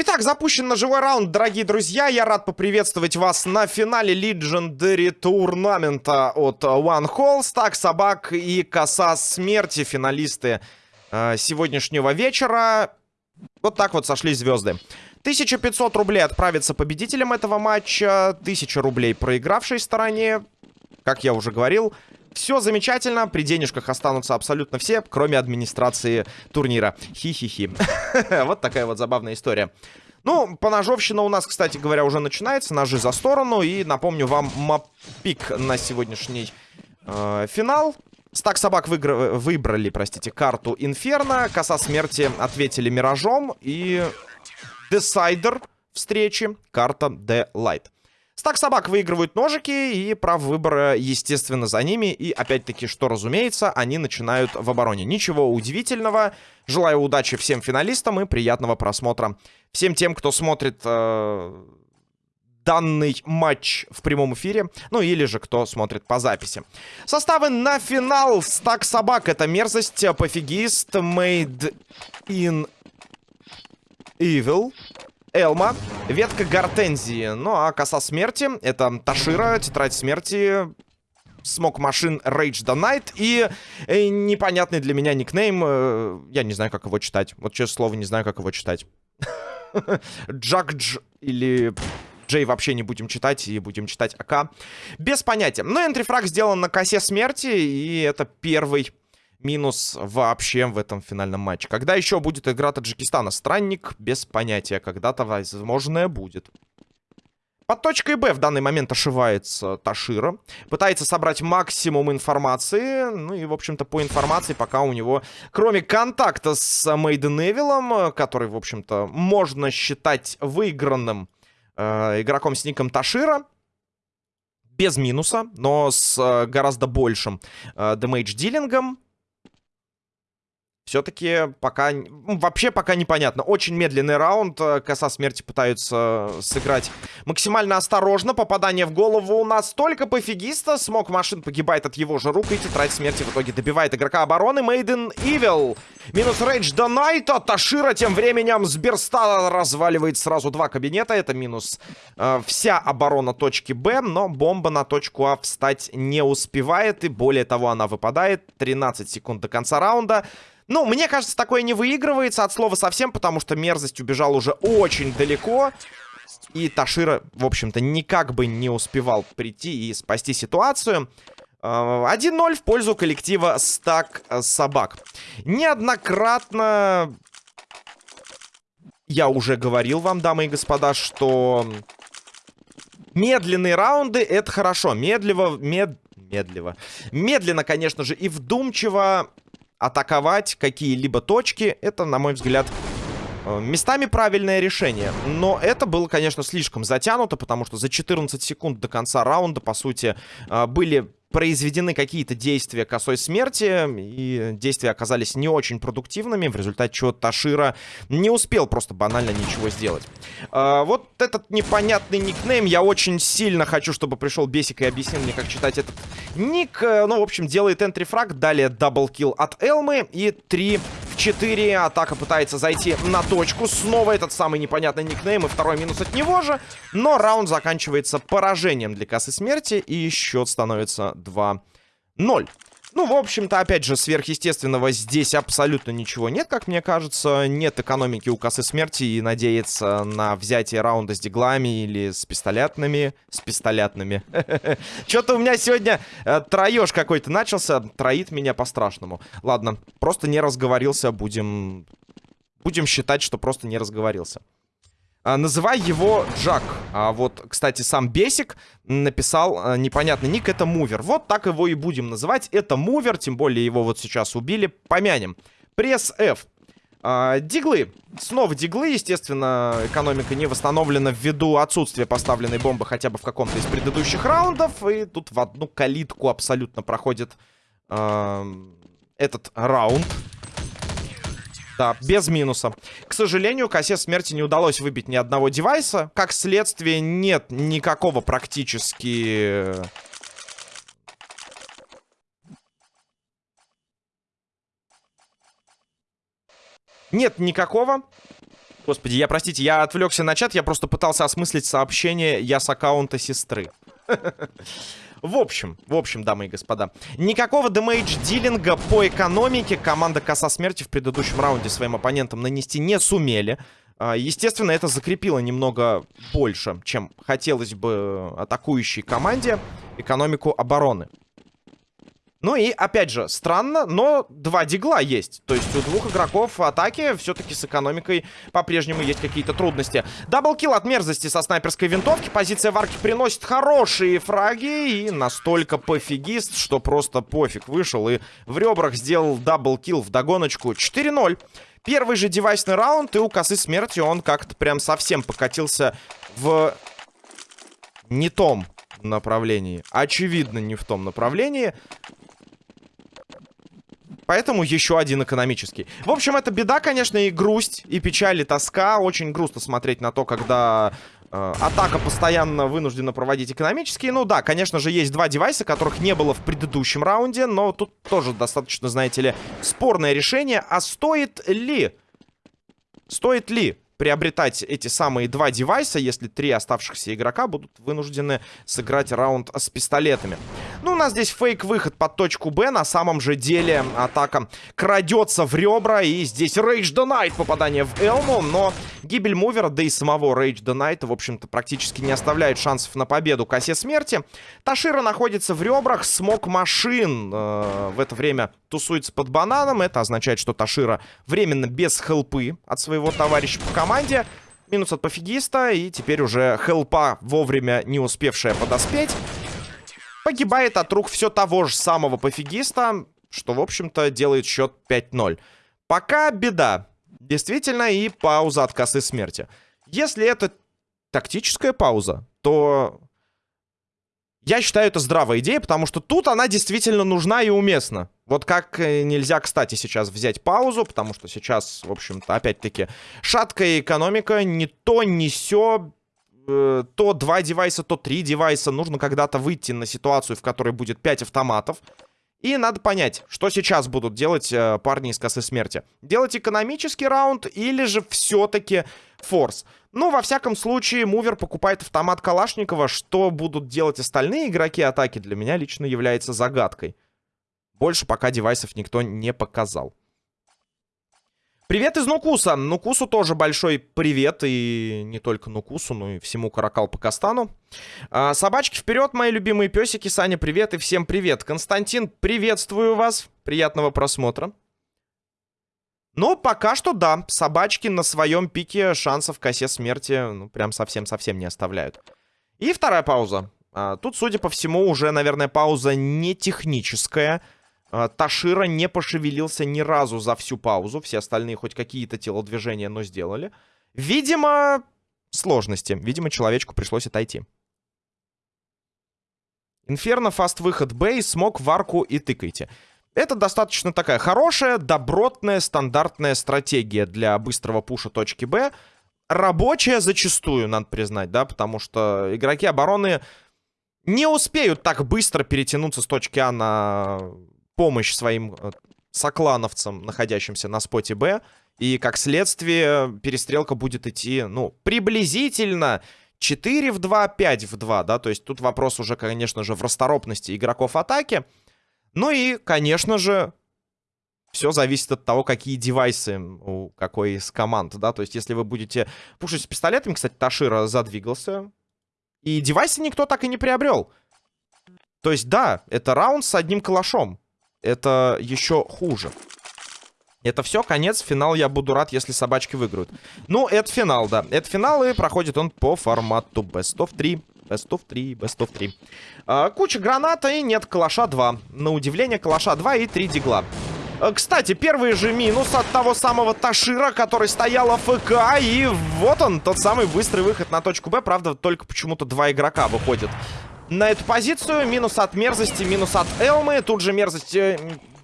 Итак, запущен ножевой раунд, дорогие друзья. Я рад поприветствовать вас на финале Legendary турнамента от One Hall. Стак собак и коса смерти, финалисты э, сегодняшнего вечера. Вот так вот сошли звезды. 1500 рублей отправится победителем этого матча. 1000 рублей проигравшей стороне. Как я уже говорил, все замечательно, при денежках останутся абсолютно все, кроме администрации турнира. Хи-хи-хи. Вот такая вот забавная история. Ну, поножовщина у нас, кстати говоря, уже начинается. Ножи за сторону. И напомню вам маппик на сегодняшний э, финал. Стак собак выигр... выбрали, простите, карту Инферно. Коса смерти ответили Миражом. И Десайдер встречи карта The Light. Стак собак выигрывают ножики, и прав выбора, естественно, за ними. И, опять-таки, что разумеется, они начинают в обороне. Ничего удивительного. Желаю удачи всем финалистам и приятного просмотра. Всем тем, кто смотрит э, данный матч в прямом эфире. Ну, или же кто смотрит по записи. Составы на финал. Стак собак. Это мерзость, пофигист, made in evil. Элма, ветка Гортензии. Ну, а коса смерти — это Ташира, тетрадь смерти, Смок Машин Rage the Night и э, непонятный для меня никнейм. Э, я не знаю, как его читать. Вот, честное слово, не знаю, как его читать. Джакдж или... Джей вообще не будем читать и будем читать АК. Без понятия. Но энтрифраг сделан на косе смерти, и это первый минус вообще в этом финальном матче. Когда еще будет игра Таджикистана? Странник без понятия. Когда-то, возможно, будет. Под точкой Б в данный момент ошивается Ташира. Пытается собрать максимум информации. Ну и, в общем-то, по информации пока у него, кроме контакта с Мейден Эвилом, который, в общем-то, можно считать выигранным э, игроком с ником Ташира, без минуса, но с э, гораздо большим э, дэмэдж-дилингом, все-таки пока... Ну, вообще пока непонятно. Очень медленный раунд. Э, коса смерти пытаются сыграть максимально осторожно. Попадание в голову у нас только пофигиста. Смог машин погибает от его же рук. И тетрадь смерти в итоге добивает игрока обороны. Мейден Evil. Минус рейдж до Найта. Ташира тем временем с Берста разваливает сразу два кабинета. Это минус э, вся оборона точки Б. Но бомба на точку А встать не успевает. И более того, она выпадает. 13 секунд до конца раунда. Ну, мне кажется, такое не выигрывается от слова совсем, потому что мерзость убежал уже очень далеко. И Ташира, в общем-то, никак бы не успевал прийти и спасти ситуацию. 1-0 в пользу коллектива Стак Собак. Неоднократно я уже говорил вам, дамы и господа, что медленные раунды — это хорошо. Медливо, мед... медливо. Медленно, конечно же, и вдумчиво атаковать какие-либо точки, это, на мой взгляд, э, местами правильное решение. Но это было, конечно, слишком затянуто, потому что за 14 секунд до конца раунда, по сути, э, были произведены какие-то действия косой смерти, и действия оказались не очень продуктивными, в результате чего Ташира не успел просто банально ничего сделать. А, вот этот непонятный никнейм, я очень сильно хочу, чтобы пришел Бесик и объяснил мне, как читать этот ник. Э, ну, в общем, делает entry frag, далее double kill от Элмы и 3 в 4. Атака пытается зайти на точку, снова этот самый непонятный никнейм и второй минус от него же, но раунд заканчивается поражением для косы смерти, и счет становится 2-0. Ну, в общем-то, опять же, сверхъестественного здесь абсолютно ничего нет, как мне кажется. Нет экономики у косы смерти и надеяться на взятие раунда с диглами или с пистолетными. С пистолетными. Что-то у меня сегодня э, троеж какой-то начался. Троит меня по-страшному. Ладно, просто не разговорился. Будем... Будем считать, что просто не разговорился. А, называй его Джак. А вот, кстати, сам Бесик написал а, непонятный ник, это Мувер. Вот так его и будем называть. Это Мувер, тем более его вот сейчас убили. Помянем. Пресс F. А, диглы. Снова диглы, естественно, экономика не восстановлена ввиду отсутствия поставленной бомбы хотя бы в каком-то из предыдущих раундов. И тут в одну калитку абсолютно проходит э, этот раунд. Да, без минуса. К сожалению, косе смерти не удалось выбить ни одного девайса. Как следствие, нет никакого практически... Нет никакого Господи, я, простите, я отвлекся на чат, я просто пытался осмыслить сообщение «Я с аккаунта сестры». В общем, в общем, дамы и господа, никакого дэмэдж-дилинга по экономике команда Коса Смерти в предыдущем раунде своим оппонентам нанести не сумели. А, естественно, это закрепило немного больше, чем хотелось бы атакующей команде экономику обороны. Ну и, опять же, странно, но два дигла есть. То есть у двух игроков атаки все-таки с экономикой по-прежнему есть какие-то трудности. Даблкил от мерзости со снайперской винтовки. Позиция варки приносит хорошие фраги. И настолько пофигист, что просто пофиг. Вышел и в ребрах сделал даблкил в догоночку. 4-0. Первый же девайсный раунд, и у косы смерти он как-то прям совсем покатился в не том направлении. Очевидно, не в том направлении. Поэтому еще один экономический. В общем, это беда, конечно, и грусть, и печаль, и тоска. Очень грустно смотреть на то, когда э, атака постоянно вынуждена проводить экономические. Ну да, конечно же, есть два девайса, которых не было в предыдущем раунде. Но тут тоже достаточно, знаете ли, спорное решение. А стоит ли... Стоит ли приобретать эти самые два девайса, если три оставшихся игрока будут вынуждены сыграть раунд с пистолетами. Ну, у нас здесь фейк-выход под точку Б. На самом же деле атака крадется в ребра. И здесь Rage the Night попадание в Элму. Но гибель мувера, да и самого Rage the Night, в общем-то, практически не оставляет шансов на победу косе смерти. Ташира находится в ребрах. Смог машин э, в это время тусуется под бананом. Это означает, что Ташира временно без хелпы от своего товарища по команде. Минус от пофигиста. И теперь уже хелпа, вовремя не успевшая подоспеть, погибает от рук все того же самого пофигиста, что, в общем-то, делает счет 5-0. Пока беда. Действительно, и пауза от косы смерти. Если это тактическая пауза, то я считаю, это здравая идея, потому что тут она действительно нужна и уместна. Вот как э, нельзя, кстати, сейчас взять паузу, потому что сейчас, в общем-то, опять-таки, шаткая экономика, не то, не сё, э, то два девайса, то три девайса. Нужно когда-то выйти на ситуацию, в которой будет пять автоматов. И надо понять, что сейчас будут делать э, парни из косы смерти. Делать экономический раунд или же все-таки форс. Ну, во всяком случае, мувер покупает автомат Калашникова. Что будут делать остальные игроки атаки, для меня лично является загадкой. Больше пока девайсов никто не показал. Привет из Нукуса. Нукусу тоже большой привет. И не только Нукусу, но и всему Каракал Пакастану. А, собачки вперед, мои любимые песики. Саня, привет и всем привет. Константин, приветствую вас. Приятного просмотра. Но пока что да, собачки на своем пике шансов косе смерти ну, прям совсем-совсем не оставляют. И вторая пауза. А, тут, судя по всему, уже, наверное, пауза не техническая. А, Ташира не пошевелился ни разу за всю паузу. Все остальные хоть какие-то телодвижения, но сделали. Видимо, сложности. Видимо, человечку пришлось отойти. Инферно, фаст выход Б, смог в арку и тыкайте. Это достаточно такая хорошая, добротная, стандартная стратегия для быстрого пуша точки Б. Рабочая зачастую, надо признать, да, потому что игроки обороны не успеют так быстро перетянуться с точки А на помощь своим э, соклановцам, находящимся на споте Б. И, как следствие, перестрелка будет идти, ну, приблизительно 4 в 2, 5 в 2, да, то есть тут вопрос уже, конечно же, в расторопности игроков атаки. Ну и, конечно же, все зависит от того, какие девайсы у какой из команд, да, то есть если вы будете пушить с пистолетами, кстати, Ташира задвигался, и девайсы никто так и не приобрел. То есть, да, это раунд с одним калашом. Это еще хуже. Это все, конец, финал я буду рад, если собачки выиграют. Ну, это финал, да. Это финал, и проходит он по формату Best of 3. Best of 3, Best of 3. А, куча граната и нет калаша 2. На удивление, калаша 2 и 3 дигла. А, кстати, первый же минус от того самого Ташира, который стоял АФК. И вот он, тот самый быстрый выход на точку Б. Правда, только почему-то два игрока выходят на эту позицию. Минус от мерзости, минус от Элмы. Тут же мерзость...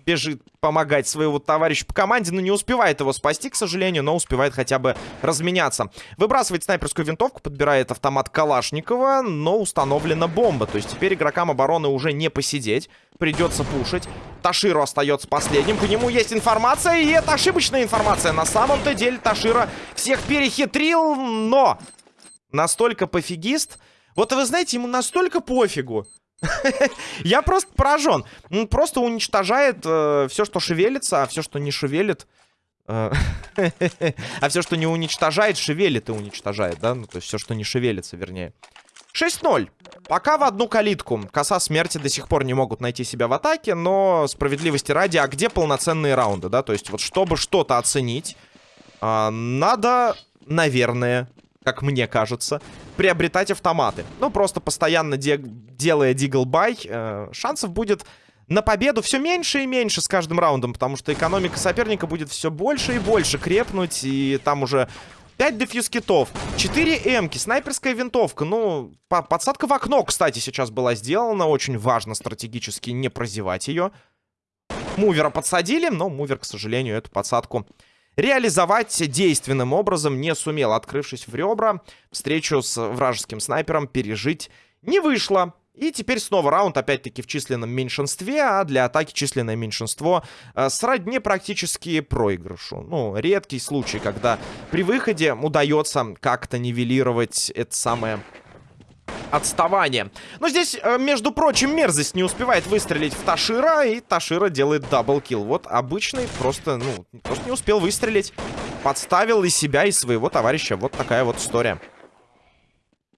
Бежит помогать своего товарища по команде, но не успевает его спасти, к сожалению, но успевает хотя бы разменяться. Выбрасывает снайперскую винтовку, подбирает автомат Калашникова, но установлена бомба. То есть теперь игрокам обороны уже не посидеть, придется пушить. Таширу остается последним, по нему есть информация, и это ошибочная информация. На самом-то деле Ташира всех перехитрил, но настолько пофигист. Вот вы знаете, ему настолько пофигу, Я просто поражен. Он просто уничтожает э, все, что шевелится, а все, что не шевелит... Э, а все, что не уничтожает, шевелит и уничтожает, да? Ну, то есть все, что не шевелится, вернее. 6-0. Пока в одну калитку. Коса смерти до сих пор не могут найти себя в атаке, но справедливости ради, а где полноценные раунды, да? То есть вот чтобы что-то оценить, э, надо, наверное, как мне кажется, приобретать автоматы. Ну, просто постоянно де делая диглбай, э, шансов будет на победу все меньше и меньше с каждым раундом, потому что экономика соперника будет все больше и больше крепнуть, и там уже 5 дефьюз китов, 4 эмки, снайперская винтовка, ну, по подсадка в окно, кстати, сейчас была сделана, очень важно стратегически не прозевать ее. Мувера подсадили, но мувер, к сожалению, эту подсадку реализовать действенным образом не сумел, открывшись в ребра. Встречу с вражеским снайпером пережить не вышло. И теперь снова раунд, опять-таки, в численном меньшинстве, а для атаки численное меньшинство э, сродни практически проигрышу. Ну, редкий случай, когда при выходе удается как-то нивелировать это самое отставание. Но здесь, э, между прочим, мерзость не успевает выстрелить в Ташира, и Ташира делает даблкил. Вот обычный просто, ну, просто не успел выстрелить. Подставил и себя, и своего товарища. Вот такая вот история.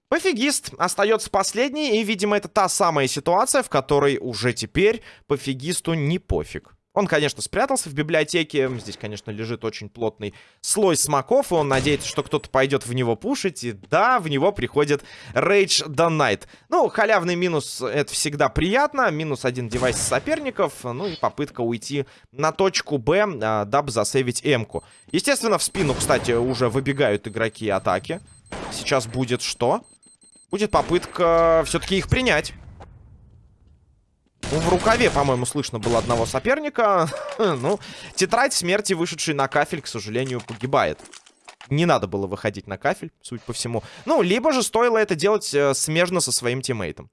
Пофигист остается последний, и, видимо, это та самая ситуация, в которой уже теперь пофигисту не пофиг. Он, конечно, спрятался в библиотеке. Здесь, конечно, лежит очень плотный слой смоков. И он надеется, что кто-то пойдет в него пушить. И да, в него приходит Rage the Night. Ну, халявный минус — это всегда приятно. Минус один девайс соперников. Ну и попытка уйти на точку Б, а, дабы засейвить М-ку. Естественно, в спину, кстати, уже выбегают игроки атаки. Сейчас будет что? Будет попытка все-таки их принять. В рукаве, по-моему, слышно было одного соперника. ну, тетрадь смерти, вышедший на кафель, к сожалению, погибает. Не надо было выходить на кафель, суть по всему. Ну, либо же стоило это делать э, смежно со своим тиммейтом.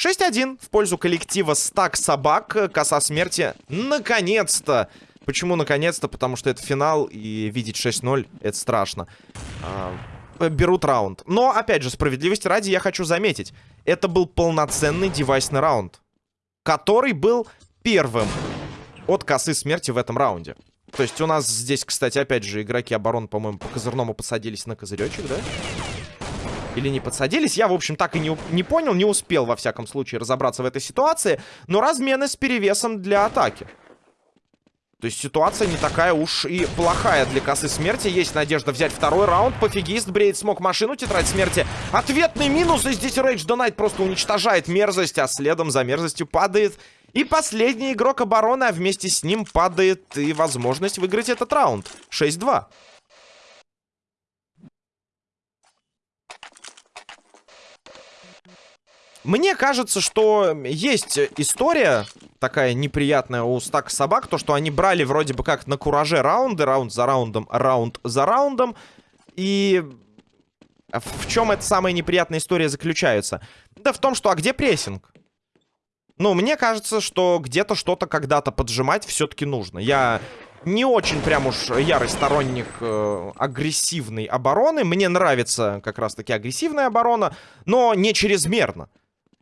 6-1 в пользу коллектива Стак Собак. Коса смерти. Наконец-то! Почему наконец-то? Потому что это финал, и видеть 6-0 это страшно. А, берут раунд. Но, опять же, справедливости ради, я хочу заметить. Это был полноценный девайсный раунд который был первым от косы смерти в этом раунде. То есть у нас здесь, кстати, опять же, игроки обороны, по-моему, по козырному подсадились на козыречек, да? Или не подсадились? Я, в общем, так и не, не понял, не успел, во всяком случае, разобраться в этой ситуации. Но размены с перевесом для атаки. То есть ситуация не такая уж и плохая для косы смерти. Есть надежда взять второй раунд. Пофигист бреет смог машину, тетрадь смерти. Ответный минус, и здесь Рейдж Донайт просто уничтожает мерзость, а следом за мерзостью падает и последний игрок обороны, а вместе с ним падает и возможность выиграть этот раунд. 6-2. Мне кажется, что есть история такая неприятная у стака собак, то, что они брали вроде бы как на кураже раунды, раунд за раундом, раунд за раундом, и в чем эта самая неприятная история заключается? Да в том, что а где прессинг? Ну, мне кажется, что где-то что-то когда-то поджимать все-таки нужно. Я не очень прям уж ярый сторонник э, агрессивной обороны. Мне нравится как раз-таки агрессивная оборона, но не чрезмерно.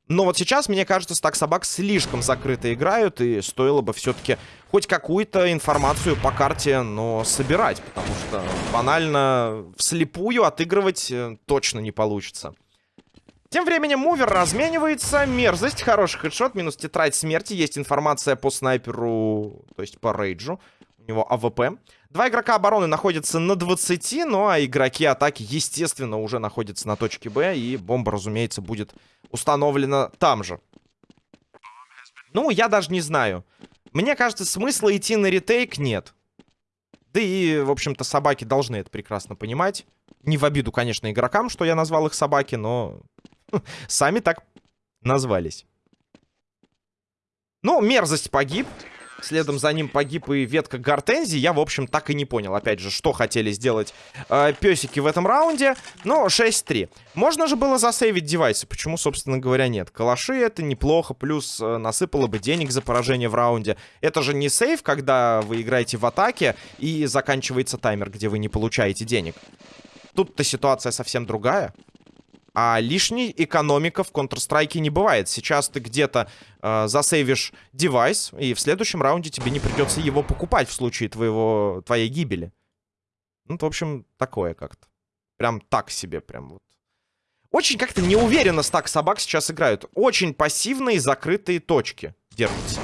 Но вот сейчас, мне кажется, стак собак слишком закрыто играют, и стоило бы все-таки хоть какую-то информацию по карте, но собирать, потому что банально вслепую отыгрывать э, точно не получится. Тем временем мувер разменивается. Мерзость, хороший headshot, минус тетрадь смерти. Есть информация по снайперу, то есть по рейджу. У него АВП. Два игрока обороны находятся на 20, ну а игроки атаки, естественно, уже находятся на точке Б. И бомба, разумеется, будет установлена там же. Ну, я даже не знаю. Мне кажется, смысла идти на retake нет. Да и, в общем-то, собаки должны это прекрасно понимать. Не в обиду, конечно, игрокам, что я назвал их собаки, но сами так назвались. Ну, мерзость погиб. Следом за ним погиб и ветка Гортензии. Я, в общем, так и не понял, опять же, что хотели сделать э, песики в этом раунде. Но 6-3. Можно же было засейвить девайсы. Почему, собственно говоря, нет? Калаши это неплохо. Плюс э, насыпало бы денег за поражение в раунде. Это же не сейв, когда вы играете в атаке и заканчивается таймер, где вы не получаете денег. Тут-то ситуация совсем другая. А лишней экономика в Counter-Strike не бывает. Сейчас ты где-то э, засейвишь девайс, и в следующем раунде тебе не придется его покупать в случае твоего, твоей гибели. Ну, в общем, такое как-то. Прям так себе, прям вот. Очень как-то неуверенно стак собак сейчас играют. Очень пассивные закрытые точки держатся.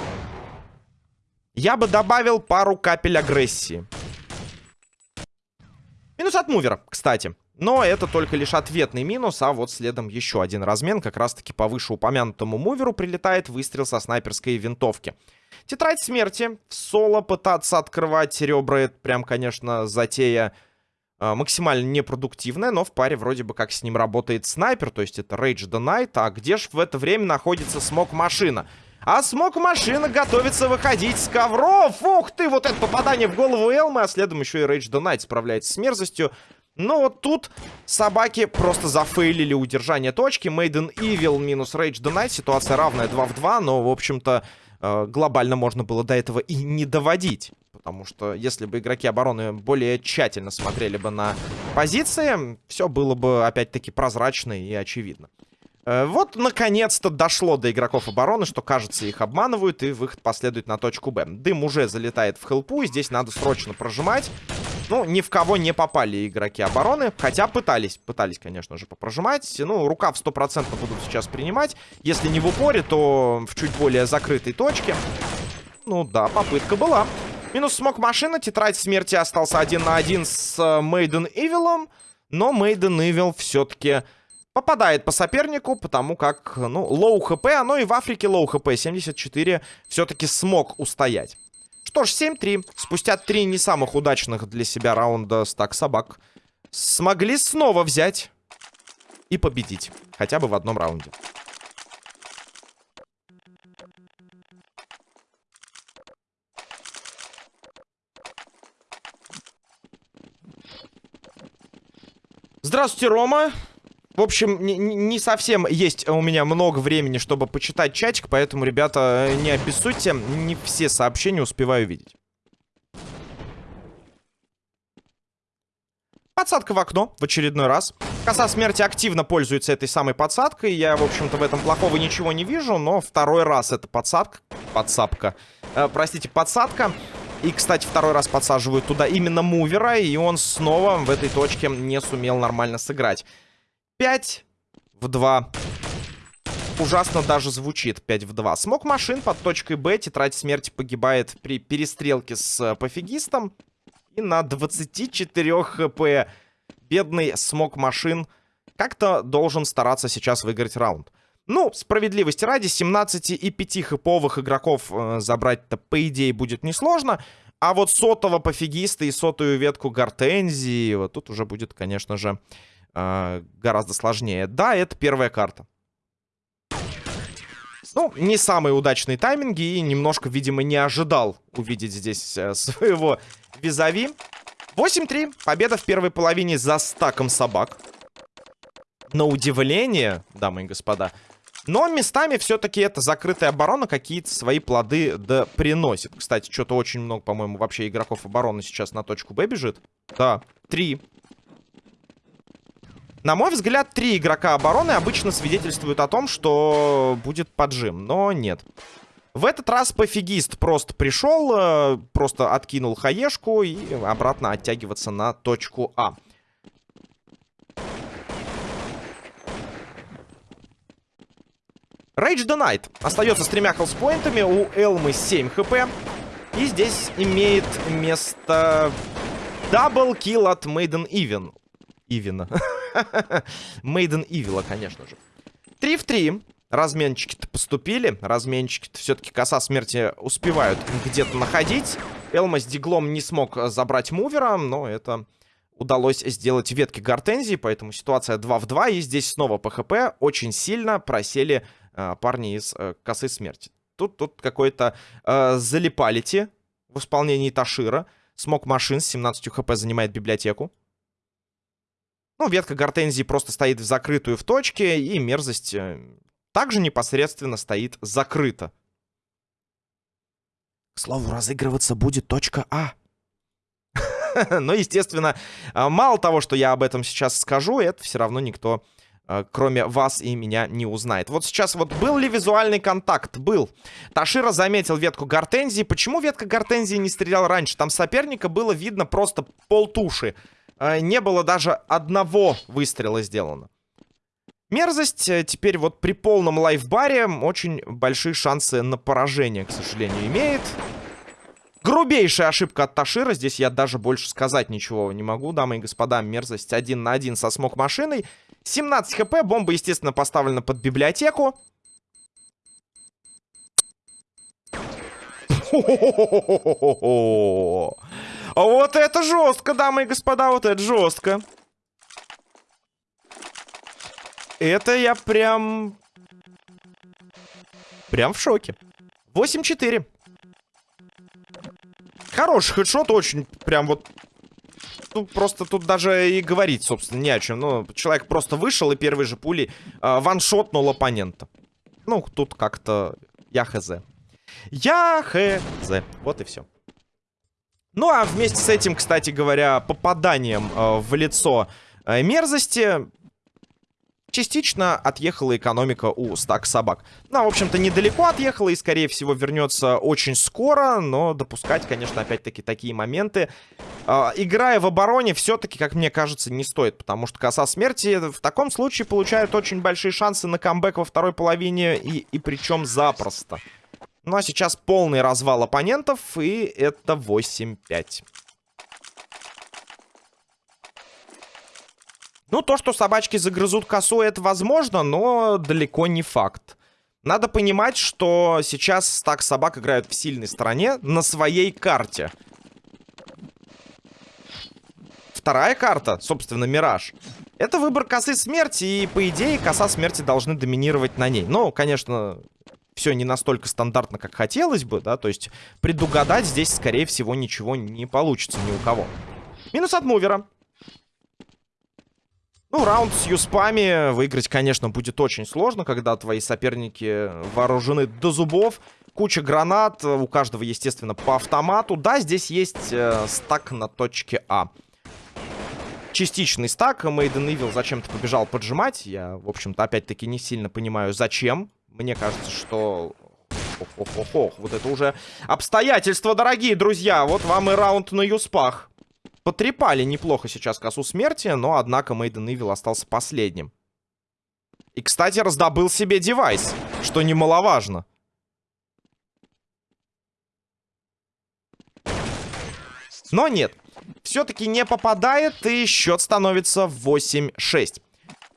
Я бы добавил пару капель агрессии. Минус от мувера, кстати. Но это только лишь ответный минус, а вот следом еще один размен. Как раз-таки по вышеупомянутому муверу прилетает выстрел со снайперской винтовки. Тетрадь смерти. В соло пытаться открывать ребра, это прям, конечно, затея э, максимально непродуктивная, но в паре вроде бы как с ним работает снайпер, то есть это Rage the Night. А где же в это время находится смог-машина? А смог-машина готовится выходить с ковров. Ух ты, вот это попадание в голову Элмы, а следом еще и the Night справляется с мерзостью. Но вот тут собаки просто зафейлили удержание точки. Maiden Evil минус Rage the Night. Ситуация равная 2 в 2, но, в общем-то, э, глобально можно было до этого и не доводить. Потому что если бы игроки обороны более тщательно смотрели бы на позиции, все было бы опять-таки прозрачно и очевидно. Э, вот, наконец-то дошло до игроков обороны, что, кажется, их обманывают, и выход последует на точку Б. Дым уже залетает в хелпу, и здесь надо срочно прожимать. Ну, ни в кого не попали игроки обороны, хотя пытались, пытались, конечно же, попрожимать. Ну, рукав стопроцентно будут сейчас принимать. Если не в упоре, то в чуть более закрытой точке. Ну да, попытка была. Минус смог машина, тетрадь смерти остался один на один с Мейден Ивилом. Но Мейден Ивил все-таки попадает по сопернику, потому как, ну, low HP, оно и в Африке low HP, 74 все-таки смог устоять. Что ж, 7-3. Спустя три не самых удачных для себя раунда стак собак смогли снова взять и победить. Хотя бы в одном раунде. Здравствуйте, Рома. В общем, не, совсем есть у меня много времени, чтобы почитать чатик, поэтому, ребята, не обессудьте, не все сообщения успеваю видеть. Подсадка в окно в очередной раз. Коса смерти активно пользуется этой самой подсадкой. Я, в общем-то, в этом плохого ничего не вижу, но второй раз это подсадка. Подсадка. Э, простите, подсадка. И, кстати, второй раз подсаживают туда именно мувера, и он снова в этой точке не сумел нормально сыграть. 5 в 2. Ужасно даже звучит 5 в 2. Смог машин под точкой Б. Тетрадь смерти погибает при перестрелке с э, пофигистом. И на 24 хп бедный смог машин как-то должен стараться сейчас выиграть раунд. Ну, справедливости ради, 17 и 5 хэповых игроков э, забрать-то, по идее, будет несложно. А вот сотого пофигиста и сотую ветку гортензии, вот тут уже будет, конечно же, э, гораздо сложнее. Да, это первая карта. Ну, не самые удачные тайминги и немножко, видимо, не ожидал увидеть здесь э, своего визави. 8-3. Победа в первой половине за стаком собак. На удивление, дамы и господа. Но местами все-таки это закрытая оборона какие-то свои плоды да приносит. Кстати, что-то очень много, по-моему, вообще игроков обороны сейчас на точку Б бежит. Да, три. На мой взгляд, три игрока обороны обычно свидетельствуют о том, что будет поджим, но нет. В этот раз пофигист просто пришел, э, просто откинул HE шку и обратно оттягиваться на точку А. Rage the Night остается с тремя health point ами, у Элмы 7 HP. И здесь имеет место double kill от Maiden Evil. Ивина. Maiden Evil а, конечно же. 3 в 3. Разменчики-то поступили. Разменчики-то все-таки коса смерти успевают где-то находить. Элма с диглом не смог забрать мувера, но это удалось сделать ветки гортензии, поэтому ситуация 2 в 2. И здесь снова ПХП очень сильно просели э, парни из э, косы смерти. Тут, тут какой-то э, залипалити в исполнении Ташира. Смог машин с 17 хп занимает библиотеку. Ну, ветка гортензии просто стоит в закрытую в точке, и мерзость э, также непосредственно стоит закрыто. К слову, разыгрываться будет точка А. Но, естественно, а, мало того, что я об этом сейчас скажу, это все равно никто, а, кроме вас и меня, не узнает. Вот сейчас вот был ли визуальный контакт? Был. Ташира заметил ветку гортензии. Почему ветка гортензии не стрелял раньше? Там соперника было видно просто полтуши. А, не было даже одного выстрела сделано. Мерзость э, теперь вот при полном лайфбаре очень большие шансы на поражение, к сожалению, имеет. Грубейшая ошибка от Ташира. Здесь я даже больше сказать ничего не могу, дамы и господа. Мерзость один на один со смог-машиной. 17 хп. Бомба, естественно, поставлена под библиотеку. Вот это жестко, дамы и господа, вот это жестко. Это я прям... Прям в шоке. 8-4. Хороший хедшот, очень прям вот... Ну, просто тут даже и говорить, собственно, не о чем. Ну, человек просто вышел и первой же пулей э, ваншотнул оппонента. Ну, тут как-то я хз. Я хз. Вот и все. Ну, а вместе с этим, кстати говоря, попаданием э, в лицо э, мерзости Частично отъехала экономика у стак собак. Ну, в общем-то, недалеко отъехала и, скорее всего, вернется очень скоро. Но допускать, конечно, опять-таки такие моменты. Э, играя в обороне, все-таки, как мне кажется, не стоит. Потому что коса смерти в таком случае получают очень большие шансы на камбэк во второй половине. И, и причем запросто. Ну, а сейчас полный развал оппонентов. И это 8-5. Ну, то, что собачки загрызут косу, это возможно, но далеко не факт. Надо понимать, что сейчас стак собак играют в сильной стороне на своей карте. Вторая карта, собственно, Мираж. Это выбор косы смерти, и, по идее, коса смерти должны доминировать на ней. Но, конечно, все не настолько стандартно, как хотелось бы, да, то есть предугадать здесь, скорее всего, ничего не получится ни у кого. Минус от мувера. Ну, раунд с юспами выиграть, конечно, будет очень сложно, когда твои соперники вооружены до зубов. Куча гранат, у каждого, естественно, по автомату. Да, здесь есть э, стак на точке А. Частичный стак. Мейден Ивил зачем-то побежал поджимать. Я, в общем-то, опять-таки не сильно понимаю, зачем. Мне кажется, что... Ох-ох-ох-ох, вот это уже обстоятельства, дорогие друзья. Вот вам и раунд на юспах. Потрепали неплохо сейчас косу смерти, но, однако, Мейден Ивил остался последним. И, кстати, раздобыл себе девайс, что немаловажно. Но нет, все-таки не попадает, и счет становится 8-6.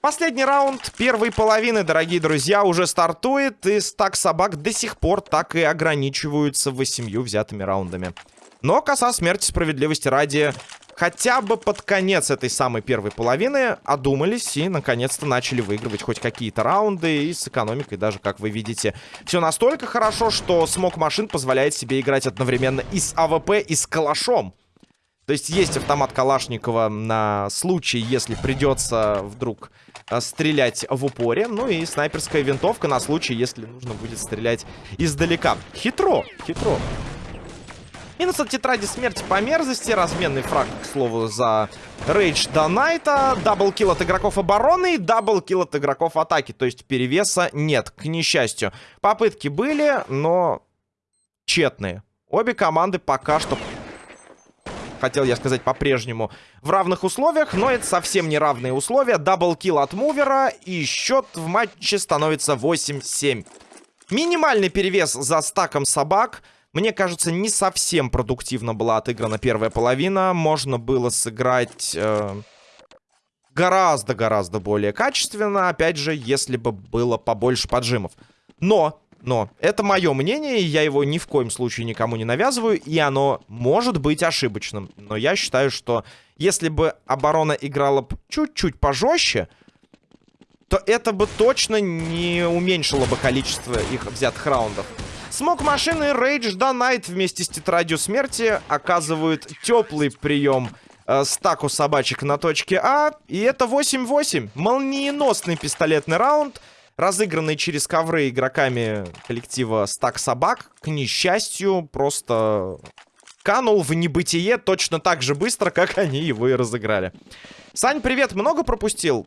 Последний раунд первой половины, дорогие друзья, уже стартует, и стак собак до сих пор так и ограничиваются восемью взятыми раундами. Но коса смерти справедливости ради хотя бы под конец этой самой первой половины одумались и наконец-то начали выигрывать хоть какие-то раунды и с экономикой даже, как вы видите. Все настолько хорошо, что Smog Machine позволяет себе играть одновременно и с АВП, и с калашом. То есть есть автомат Калашникова на случай, если придется вдруг стрелять в упоре. Ну и снайперская винтовка на случай, если нужно будет стрелять издалека. Хитро, хитро. Минус от тетради смерти по мерзости. Разменный фраг, к слову, за Rage the Night а. Double kill от игроков обороны и double kill от игроков атаки. То есть перевеса нет, к несчастью. Попытки были, но тщетные. Обе команды пока что хотел я сказать по-прежнему, в равных условиях, но это совсем не равные условия. Double kill от мувера, и счет в матче становится 8-7. Минимальный перевес за стаком собак — мне кажется, не совсем продуктивно была отыграна первая половина. Можно было сыграть... Э, гораздо-гораздо более качественно, опять же, если бы было побольше поджимов. Но, но, это мое мнение, я его ни в коем случае никому не навязываю, и оно может быть ошибочным. Но я считаю, что если бы оборона играла чуть-чуть пожестче, то это бы точно не уменьшило бы количество их взятых раундов. Смог машины Rage Night вместе с тетрадью смерти оказывают теплый прием э, стаку собачек на точке А. И это 8-8. Молниеносный пистолетный раунд, разыгранный через ковры игроками коллектива Стак Собак. К несчастью, просто канул в небытие точно так же быстро, как они его и разыграли. Сань, привет, много пропустил?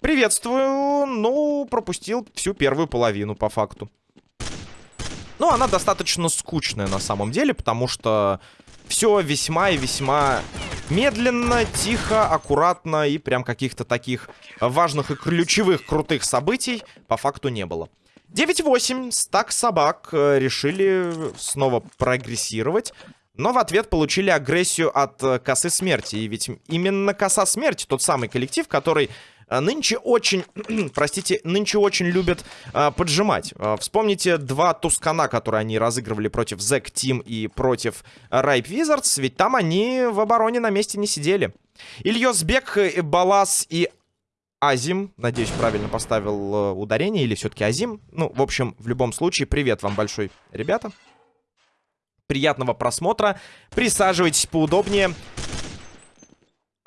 Приветствую. Ну, пропустил всю первую половину, по факту. Ну, она достаточно скучная на самом деле, потому что все весьма и весьма медленно, тихо, аккуратно и прям каких-то таких важных и ключевых крутых событий по факту не было. 9-8, стак собак э, решили снова прогрессировать. Но в ответ получили агрессию от э, косы смерти. И ведь именно коса смерти, тот самый коллектив, который э, нынче очень, простите, нынче очень любят э, поджимать. Э, вспомните два Тускана, которые они разыгрывали против Зек Тим и против Райп Визардс. Ведь там они в обороне на месте не сидели. Ильёсбек, Балас и Азим, надеюсь, правильно поставил э, ударение, или все-таки Азим. Ну, в общем, в любом случае, привет вам большой, ребята. Приятного просмотра. Присаживайтесь поудобнее.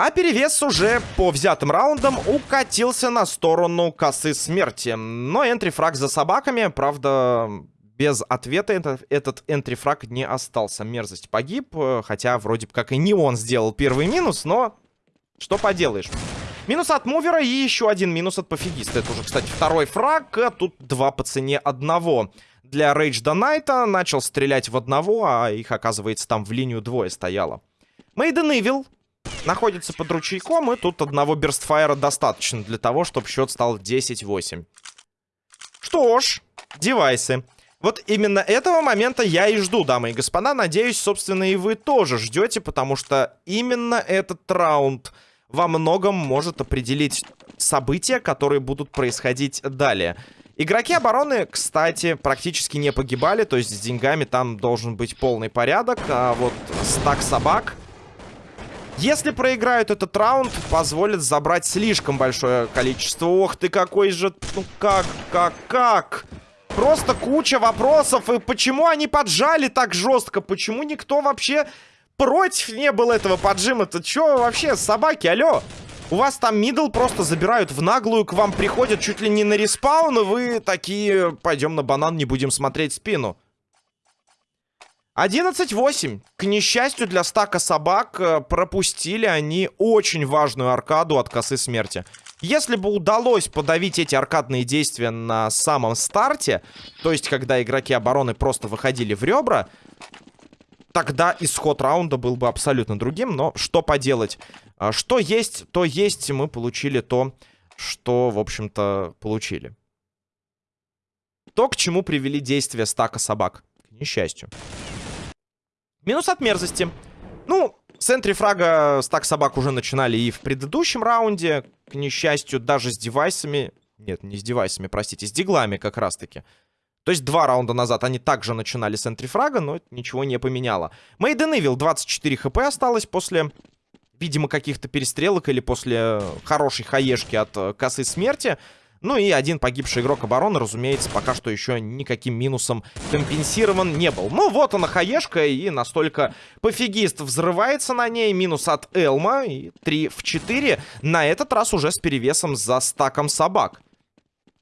А перевес уже по взятым раундам укатился на сторону косы смерти. Но энтрифраг за собаками, правда, без ответа этот, этот энтрифраг не остался. Мерзость погиб, хотя вроде как и не он сделал первый минус, но что поделаешь. Минус от мувера и еще один минус от пофигиста. Это уже, кстати, второй фраг, а тут два по цене одного для Rage the Night начал стрелять в одного, а их, оказывается, там в линию двое стояло. Мейден Ивил находится под ручейком, и тут одного Берстфайра достаточно для того, чтобы счет стал 10-8. Что ж, девайсы. Вот именно этого момента я и жду, дамы и господа. Надеюсь, собственно, и вы тоже ждете, потому что именно этот раунд во многом может определить события, которые будут происходить далее. Игроки обороны, кстати, практически не погибали. То есть с деньгами там должен быть полный порядок. А вот стак собак... Если проиграют этот раунд, позволит забрать слишком большое количество. Ох ты, какой же... Ну как, как, как? Просто куча вопросов. И почему они поджали так жестко? Почему никто вообще против не был этого поджима-то? Чё вообще, собаки, алло? У вас там middle просто забирают в наглую, к вам приходят чуть ли не на респаун, и вы такие, пойдем на банан, не будем смотреть спину. 11-8. К несчастью для стака собак, э, пропустили они очень важную аркаду от косы смерти. Если бы удалось подавить эти аркадные действия на самом старте, то есть когда игроки обороны просто выходили в ребра, тогда исход раунда был бы абсолютно другим, но что поделать. А что есть, то есть. Мы получили то, что, в общем-то, получили. То, к чему привели действия стака собак. К несчастью. Минус от мерзости. Ну, с энтрифрага стак собак уже начинали и в предыдущем раунде. К несчастью, даже с девайсами... Нет, не с девайсами, простите, с диглами как раз-таки. То есть два раунда назад они также начинали с энтрифрага, но это ничего не поменяло. Мейден Ивил 24 хп осталось после, видимо, каких-то перестрелок или после хорошей хаешки от э, косы смерти. Ну и один погибший игрок обороны, разумеется, пока что еще никаким минусом компенсирован не был. Ну вот она хаешка, и настолько пофигист взрывается на ней. Минус от Элма, и 3 в 4. На этот раз уже с перевесом за стаком собак.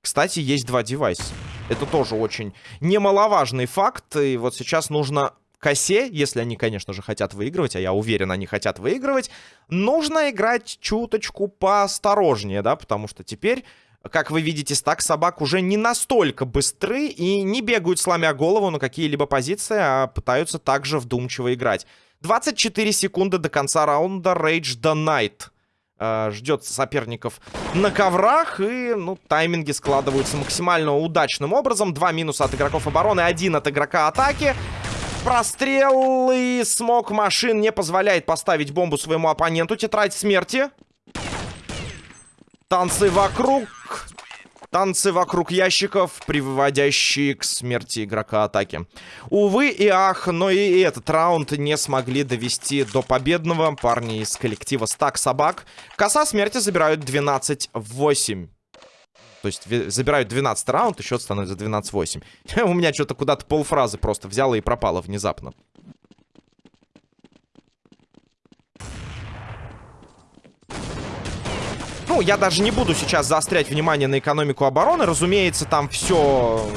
Кстати, есть два девайса. Это тоже очень немаловажный факт. И вот сейчас нужно косе, если они, конечно же, хотят выигрывать, а я уверен, они хотят выигрывать, нужно играть чуточку поосторожнее, да, потому что теперь, как вы видите, стак собак уже не настолько быстры и не бегают, сломя голову на какие-либо позиции, а пытаются также вдумчиво играть. 24 секунды до конца раунда Rage the Night э, ждет соперников на коврах. И, ну, тайминги складываются максимально удачным образом. Два минуса от игроков обороны, один от игрока атаки. Прострел и смог машин не позволяет поставить бомбу своему оппоненту. Тетрадь смерти. Танцы вокруг. Танцы вокруг ящиков, приводящие к смерти игрока атаки. Увы и ах, но и этот раунд не смогли довести до победного. Парни из коллектива Стак Собак. Коса смерти забирают 12-8. То есть забирают 12 раунд, и счет становится 12-8. У меня что-то куда-то полфразы просто взяло и пропало внезапно. Ну, я даже не буду сейчас заострять внимание на экономику обороны. Разумеется, там все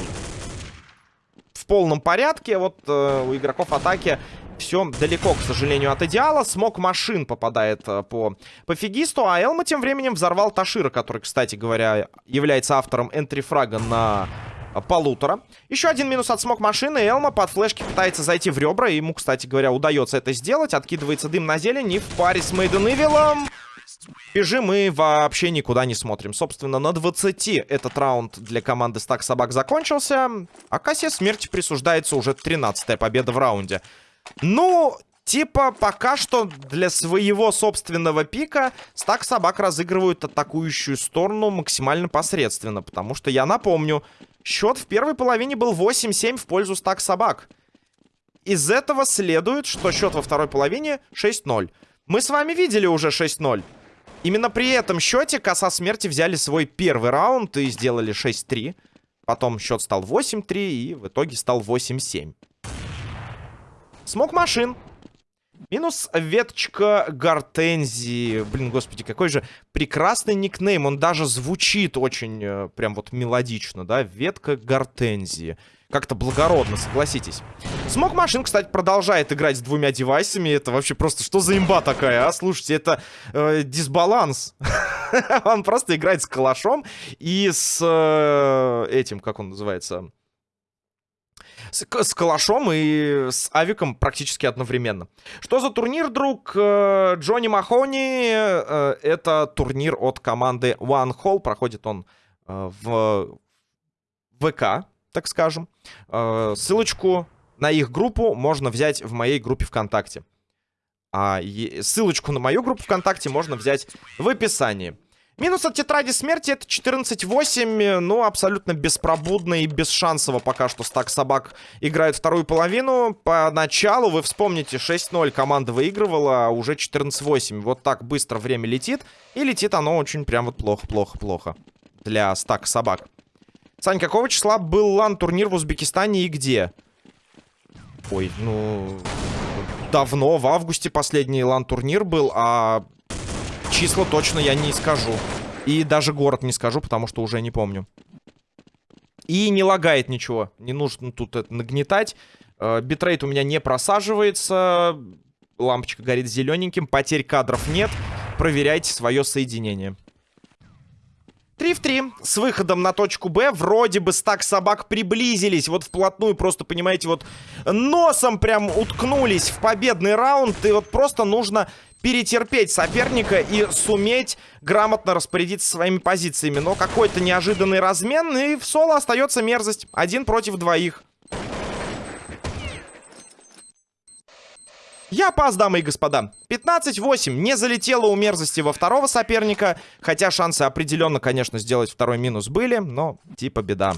в полном порядке. Вот э, у игроков атаки все далеко, к сожалению, от идеала. Смог машин попадает э, по пофигисту, а Элма тем временем взорвал Ташира, который, кстати говоря, является автором энтрифрага на полутора. Еще один минус от смог машины. Элма под флешки пытается зайти в ребра. Ему, кстати говоря, удается это сделать. Откидывается дым на зелень. И в паре с Мейден Ивилом Бежим мы вообще никуда не смотрим. Собственно, на 20 этот раунд для команды Стак Собак закончился. А Кассе смерти присуждается уже 13-я победа в раунде. Ну, типа, пока что для своего собственного пика Стак Собак разыгрывают атакующую сторону максимально посредственно. Потому что, я напомню, счет в первой половине был 8-7 в пользу Стак Собак. Из этого следует, что счет во второй половине 6-0. Мы с вами видели уже 6-0. Именно при этом счете коса смерти взяли свой первый раунд и сделали 6-3. Потом счет стал 8-3 и в итоге стал 8-7. Смог машин. Минус веточка гортензии. Блин, господи, какой же прекрасный никнейм. Он даже звучит очень э, прям вот мелодично, да? Ветка гортензии. Как-то благородно, согласитесь. Смог Машин, кстати, продолжает играть с двумя девайсами. Это вообще просто что за имба такая, а? Слушайте, это э, дисбаланс. он просто играет с калашом и с э, этим, как он называется... С, с калашом и с авиком практически одновременно. Что за турнир, друг? Э, Джонни Махони. Э, это турнир от команды One Hall. Проходит он э, в ВК так скажем. Э, ссылочку на их группу можно взять в моей группе ВКонтакте. А ссылочку на мою группу ВКонтакте можно взять в описании. Минус от тетради смерти это 14-8. Ну, абсолютно беспробудно и бесшансово пока что стак собак играет вторую половину. Поначалу, вы вспомните, 6-0 команда выигрывала, а уже 14-8. Вот так быстро время летит. И летит оно очень прям вот плохо-плохо-плохо для стак собак. Сань, какого числа был лан-турнир в Узбекистане и где? Ой, ну... Давно, в августе последний LAN-турнир был, а числа точно я не скажу. И даже город не скажу, потому что уже не помню. И не лагает ничего. Не нужно тут это нагнетать. Э, битрейт у меня не просаживается. Лампочка горит зелененьким. Потерь кадров нет. Проверяйте свое соединение. 3 в 3 с выходом на точку Б. Вроде бы стак собак приблизились. Вот вплотную просто, понимаете, вот носом прям уткнулись в победный раунд. И вот просто нужно перетерпеть соперника и суметь грамотно распорядиться своими позициями. Но какой-то неожиданный размен, и в соло остается мерзость. Один против двоих. Я пас, дамы и господа. 15-8. Не залетело у мерзости во второго соперника. Хотя шансы определенно, конечно, сделать второй минус были. Но типа беда.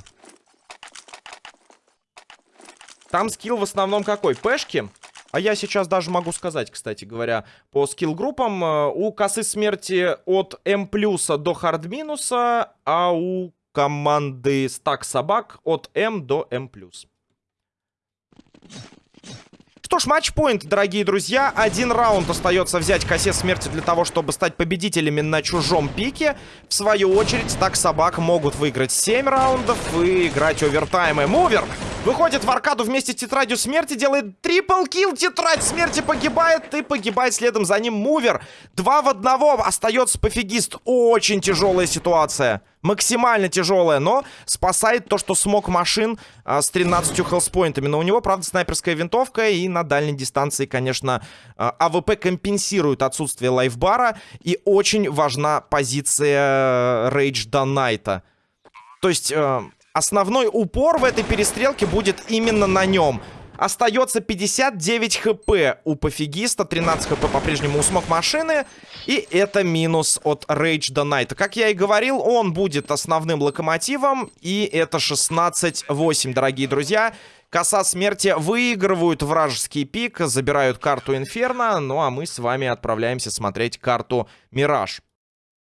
Там скилл в основном какой? Пешки? А я сейчас даже могу сказать, кстати говоря, по скилл-группам. Э, у косы смерти от М плюса до хард минуса, а у команды стак собак от М до М плюс. Что ж, матчпоинт, дорогие друзья. Один раунд остается взять косе смерти для того, чтобы стать победителями на чужом пике. В свою очередь, так собак могут выиграть 7 раундов и играть овертаймы. Мувер выходит в аркаду вместе с тетрадью смерти, делает triple kill. Тетрадь смерти погибает и погибает следом за ним Мувер. Два в одного остается пофигист. Очень тяжелая ситуация максимально тяжелая, но спасает то, что Smog Machine а, с 13 health point ами. Но у него, правда, снайперская винтовка, и на дальней дистанции, конечно, а, АВП компенсирует отсутствие lifebar а, и очень важна позиция Rage the Night а. То есть... Э, основной упор в этой перестрелке будет именно на нем. Остается 59 хп у пофигиста, 13 хп по-прежнему у смог машины. И это минус от Rage до Найта. Как я и говорил, он будет основным локомотивом. И это 16-8, дорогие друзья. Коса смерти выигрывают вражеский пик, забирают карту Инферно. Ну а мы с вами отправляемся смотреть карту Мираж.